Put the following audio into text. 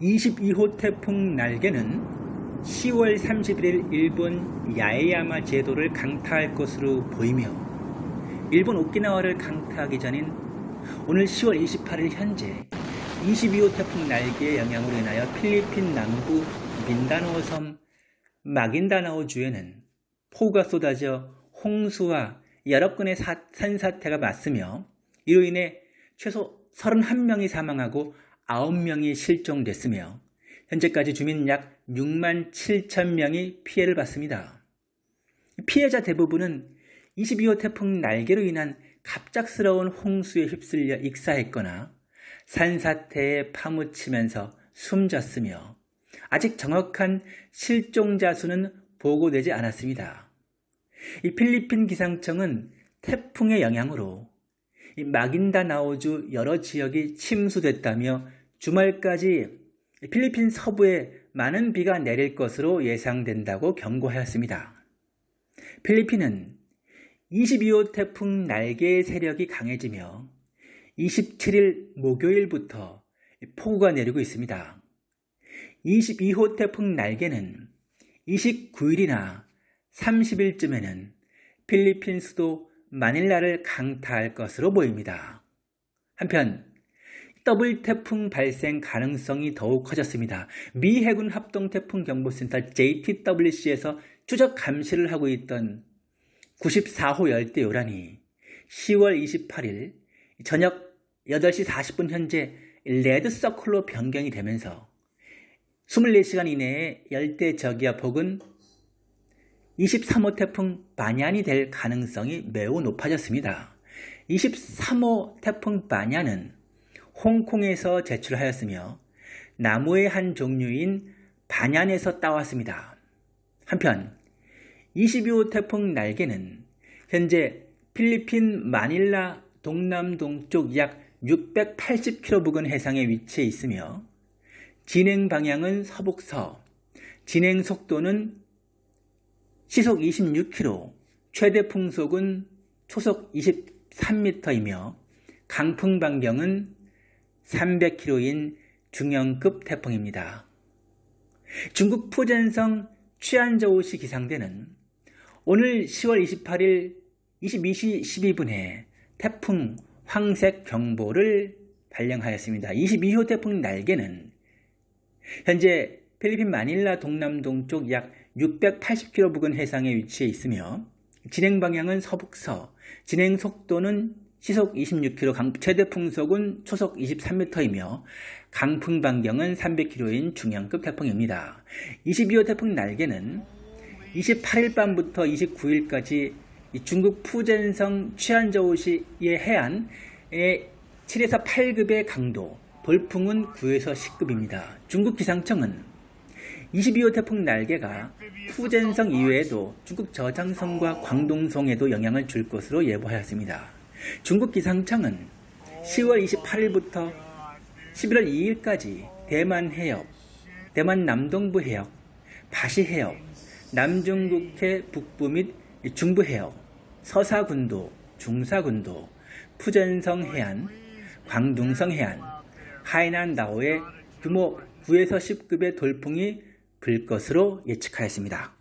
22호 태풍 날개는 10월 31일 일본 야에야마 제도를 강타할 것으로 보이며 일본 오키나와를 강타하기 전인 오늘 10월 28일 현재 22호 태풍 날개의 영향으로 인하여 필리핀 남부 민다나오 섬 마긴다나오 주에는 폭우가 쏟아져 홍수와 여러 건의 산사태가 맞으며 이로 인해 최소 31명이 사망하고 9명이 실종됐으며 현재까지 주민 약 6만 7천 명이 피해를 봤습니다. 피해자 대부분은 22호 태풍 날개로 인한 갑작스러운 홍수에 휩쓸려 익사했거나 산사태에 파묻히면서 숨졌으며 아직 정확한 실종자 수는 보고되지 않았습니다. 이 필리핀 기상청은 태풍의 영향으로 마긴다나오주 여러 지역이 침수됐다며 주말까지 필리핀 서부에 많은 비가 내릴 것으로 예상된다고 경고하였습니다. 필리핀은 22호 태풍 날개의 세력이 강해지며 27일 목요일부터 폭우가 내리고 있습니다. 22호 태풍 날개는 29일이나 30일쯤에는 필리핀 수도 마닐라를 강타할 것으로 보입니다. 한편 더블 태풍 발생 가능성이 더욱 커졌습니다. 미 해군 합동 태풍 경보센터 JTWC에서 추적 감시를 하고 있던 94호 열대 요란이 10월 28일 저녁 8시 40분 현재 red circle로 변경이 되면서 24시간 이내에 열대 저기압 혹은 23호 태풍 바냐이 될 가능성이 매우 높아졌습니다. 23호 태풍 바냐는 홍콩에서 제출하였으며 나무의 한 종류인 바냔에서 따왔습니다. 한편 22호 태풍 날개는 현재 필리핀 마닐라 동남동쪽 약 680km 부근 해상에 위치해 있으며 진행 방향은 서북서, 진행 속도는 시속 26km, 최대 풍속은 초속 23m이며 강풍 반경은 300km인 중형급 태풍입니다. 중국 푸젠성 취안저우시 기상대는 오늘 10월 28일 22시 12분에 태풍 황색 경보를 발령하였습니다. 22호 태풍 날개는 현재 필리핀 마닐라 동남동쪽 약 680km 부근 해상에 위치해 있으며 진행 방향은 서북서, 진행 속도는 시속 26km, 최대 풍속은 초속 23m이며 강풍 반경은 300km인 중형급 태풍입니다. 22호 태풍 날개는 28일 밤부터 29일까지 중국 푸젠성 취안저우시의 해안에 7에서 8급의 강도, 벌풍은 9에서 10급입니다. 중국 기상청은 22호 태풍 날개가 푸젠성 이외에도 중국 저장성과 광동성에도 영향을 줄 것으로 예보하였습니다. 중국 기상청은 10월 28일부터 11월 2일까지 대만 해역, 대만 남동부 해역, 바시 해역, 남중국해 북부 및 중부 해역, 서사군도, 중사군도, 푸젠성 해안, 광둥성 해안, 하이난 나오의 규모 9에서 10급의 돌풍이 불 것으로 예측하였습니다.